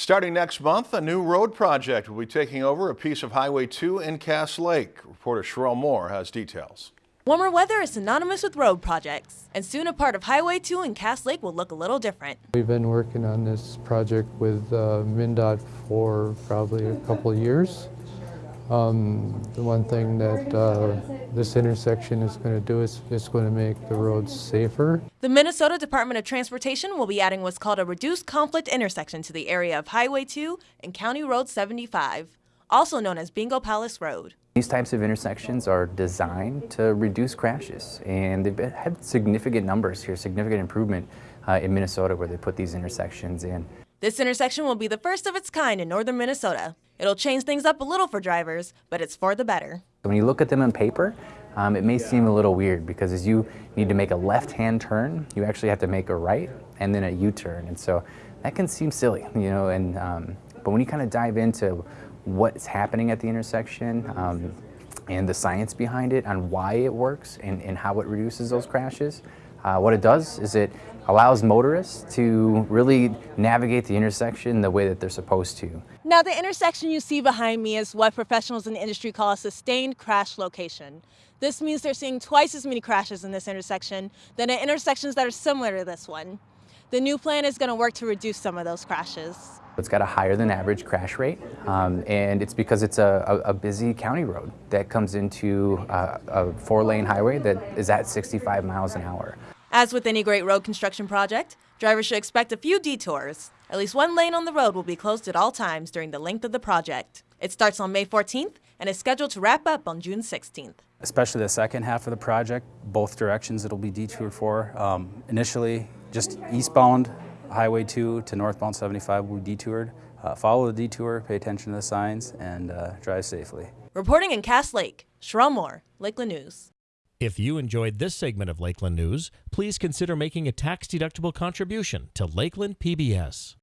Starting next month, a new road project will be taking over a piece of Highway 2 in Cass Lake. Reporter Sherelle Moore has details. Warmer weather is synonymous with road projects, and soon a part of Highway 2 in Cass Lake will look a little different. We've been working on this project with uh, MnDOT for probably a couple of years. Um, the one thing that uh, this intersection is going to do is it's going to make the roads safer. The Minnesota Department of Transportation will be adding what's called a reduced conflict intersection to the area of Highway 2 and County Road 75, also known as Bingo Palace Road. These types of intersections are designed to reduce crashes, and they've had significant numbers here, significant improvement uh, in Minnesota where they put these intersections in. This intersection will be the first of its kind in northern Minnesota. It'll change things up a little for drivers, but it's for the better. When you look at them on paper, um, it may seem a little weird because as you need to make a left-hand turn, you actually have to make a right and then a U-turn. And so that can seem silly, you know, and, um, but when you kind of dive into what's happening at the intersection um, and the science behind it on why it works and, and how it reduces those crashes, uh, what it does is it allows motorists to really navigate the intersection the way that they're supposed to. Now the intersection you see behind me is what professionals in the industry call a sustained crash location. This means they're seeing twice as many crashes in this intersection than at intersections that are similar to this one. The new plan is going to work to reduce some of those crashes. It's got a higher than average crash rate, um, and it's because it's a, a, a, busy county road that comes into uh, a four-lane highway that is at 65 miles an hour. As with any great road construction project, drivers should expect a few detours. At least one lane on the road will be closed at all times during the length of the project. It starts on May 14th and is scheduled to wrap up on June 16th. Especially the second half of the project, both directions it'll be detoured for. Um, initially, just eastbound Highway 2 to northbound 75 will be detoured. Uh, follow the detour, pay attention to the signs, and uh, drive safely. Reporting in Cass Lake, Sherelle Moore, Lakeland News. If you enjoyed this segment of Lakeland News, please consider making a tax-deductible contribution to Lakeland PBS.